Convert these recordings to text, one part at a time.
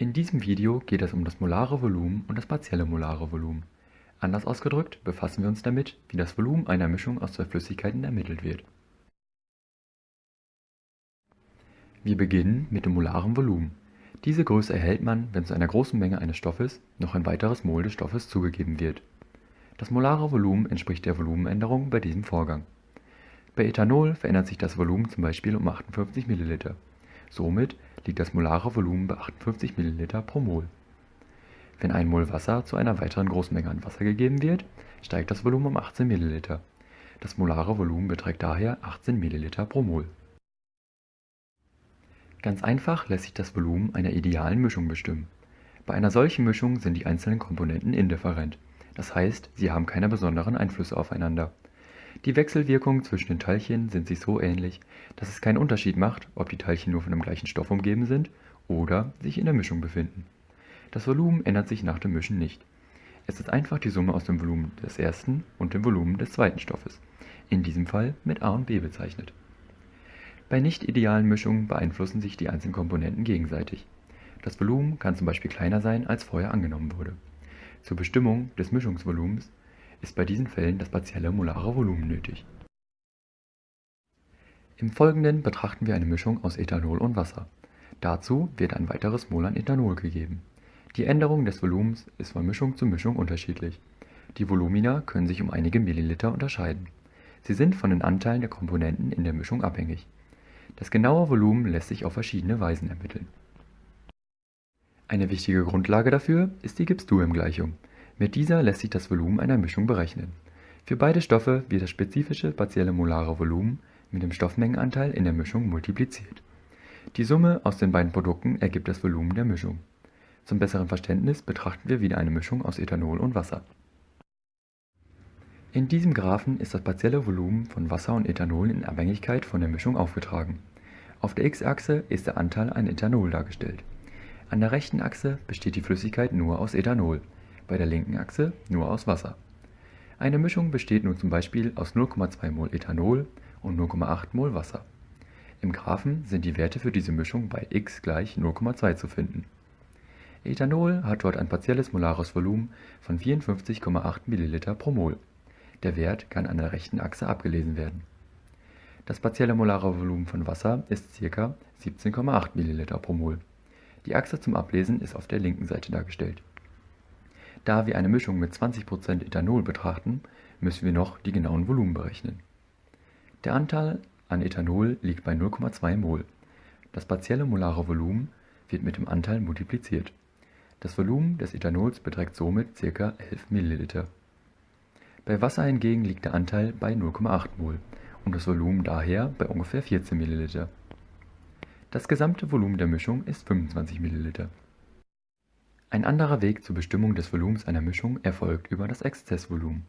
In diesem Video geht es um das molare Volumen und das partielle molare Volumen. Anders ausgedrückt befassen wir uns damit, wie das Volumen einer Mischung aus zwei Flüssigkeiten ermittelt wird. Wir beginnen mit dem molaren Volumen. Diese Größe erhält man, wenn zu einer großen Menge eines Stoffes noch ein weiteres Mol des Stoffes zugegeben wird. Das molare Volumen entspricht der Volumenänderung bei diesem Vorgang. Bei Ethanol verändert sich das Volumen zum Beispiel um 58 ml. Somit liegt das molare Volumen bei 58 ml pro Mol. Wenn ein Mol Wasser zu einer weiteren großen Menge an Wasser gegeben wird, steigt das Volumen um 18 ml. Das molare Volumen beträgt daher 18 ml pro Mol. Ganz einfach lässt sich das Volumen einer idealen Mischung bestimmen. Bei einer solchen Mischung sind die einzelnen Komponenten indifferent, das heißt, sie haben keine besonderen Einflüsse aufeinander. Die Wechselwirkungen zwischen den Teilchen sind sich so ähnlich, dass es keinen Unterschied macht, ob die Teilchen nur von dem gleichen Stoff umgeben sind oder sich in der Mischung befinden. Das Volumen ändert sich nach dem Mischen nicht. Es ist einfach die Summe aus dem Volumen des ersten und dem Volumen des zweiten Stoffes, in diesem Fall mit A und B bezeichnet. Bei nicht idealen Mischungen beeinflussen sich die einzelnen Komponenten gegenseitig. Das Volumen kann zum Beispiel kleiner sein, als vorher angenommen wurde. Zur Bestimmung des Mischungsvolumens ist bei diesen Fällen das partielle molare Volumen nötig. Im Folgenden betrachten wir eine Mischung aus Ethanol und Wasser. Dazu wird ein weiteres Mol an Ethanol gegeben. Die Änderung des Volumens ist von Mischung zu Mischung unterschiedlich. Die Volumina können sich um einige Milliliter unterscheiden. Sie sind von den Anteilen der Komponenten in der Mischung abhängig. Das genaue Volumen lässt sich auf verschiedene Weisen ermitteln. Eine wichtige Grundlage dafür ist die Gibbs-Duhem-Gleichung. Mit dieser lässt sich das Volumen einer Mischung berechnen. Für beide Stoffe wird das spezifische partielle molare Volumen mit dem Stoffmengenanteil in der Mischung multipliziert. Die Summe aus den beiden Produkten ergibt das Volumen der Mischung. Zum besseren Verständnis betrachten wir wieder eine Mischung aus Ethanol und Wasser. In diesem Graphen ist das partielle Volumen von Wasser und Ethanol in Abhängigkeit von der Mischung aufgetragen. Auf der x-Achse ist der Anteil an Ethanol dargestellt. An der rechten Achse besteht die Flüssigkeit nur aus Ethanol bei der linken Achse nur aus Wasser. Eine Mischung besteht nun zum Beispiel aus 0,2 mol Ethanol und 0,8 mol Wasser. Im Graphen sind die Werte für diese Mischung bei x gleich 0,2 zu finden. Ethanol hat dort ein partielles molares Volumen von 54,8 ml pro Mol. Der Wert kann an der rechten Achse abgelesen werden. Das partielle molare Volumen von Wasser ist ca. 17,8 ml pro Mol. Die Achse zum Ablesen ist auf der linken Seite dargestellt. Da wir eine Mischung mit 20% Ethanol betrachten, müssen wir noch die genauen Volumen berechnen. Der Anteil an Ethanol liegt bei 0,2 mol. Das partielle molare Volumen wird mit dem Anteil multipliziert. Das Volumen des Ethanols beträgt somit ca. 11 ml. Bei Wasser hingegen liegt der Anteil bei 0,8 mol und das Volumen daher bei ungefähr 14 ml. Das gesamte Volumen der Mischung ist 25 ml. Ein anderer Weg zur Bestimmung des Volumens einer Mischung erfolgt über das Exzessvolumen.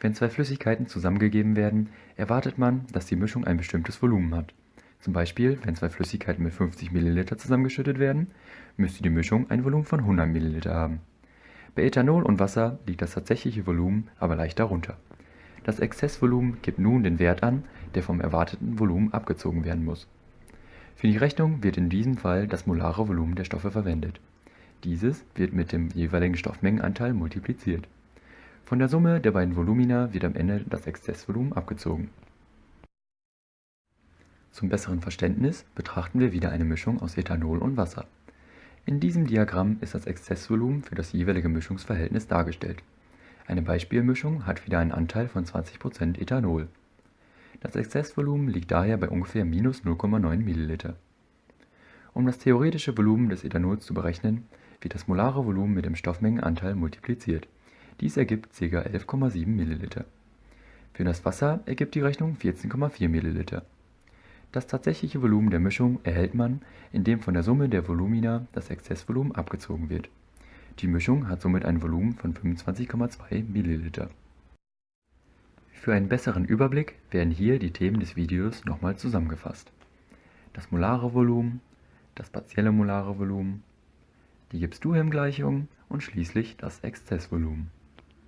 Wenn zwei Flüssigkeiten zusammengegeben werden, erwartet man, dass die Mischung ein bestimmtes Volumen hat. Zum Beispiel, wenn zwei Flüssigkeiten mit 50 ml zusammengeschüttet werden, müsste die Mischung ein Volumen von 100 ml haben. Bei Ethanol und Wasser liegt das tatsächliche Volumen aber leicht darunter. Das Exzessvolumen gibt nun den Wert an, der vom erwarteten Volumen abgezogen werden muss. Für die Rechnung wird in diesem Fall das molare Volumen der Stoffe verwendet dieses wird mit dem jeweiligen Stoffmengenanteil multipliziert. Von der Summe der beiden Volumina wird am Ende das Exzessvolumen abgezogen. Zum besseren Verständnis betrachten wir wieder eine Mischung aus Ethanol und Wasser. In diesem Diagramm ist das Exzessvolumen für das jeweilige Mischungsverhältnis dargestellt. Eine Beispielmischung hat wieder einen Anteil von 20% Ethanol. Das Exzessvolumen liegt daher bei ungefähr minus 0,9 ml. Um das theoretische Volumen des Ethanols zu berechnen, wird das molare Volumen mit dem Stoffmengenanteil multipliziert. Dies ergibt ca. 11,7 ml. Für das Wasser ergibt die Rechnung 14,4 ml. Das tatsächliche Volumen der Mischung erhält man, indem von der Summe der Volumina das Exzessvolumen abgezogen wird. Die Mischung hat somit ein Volumen von 25,2 ml. Für einen besseren Überblick werden hier die Themen des Videos nochmal zusammengefasst. Das molare Volumen, das partielle molare Volumen, die Gibbs-Duhem-Gleichung und schließlich das Exzessvolumen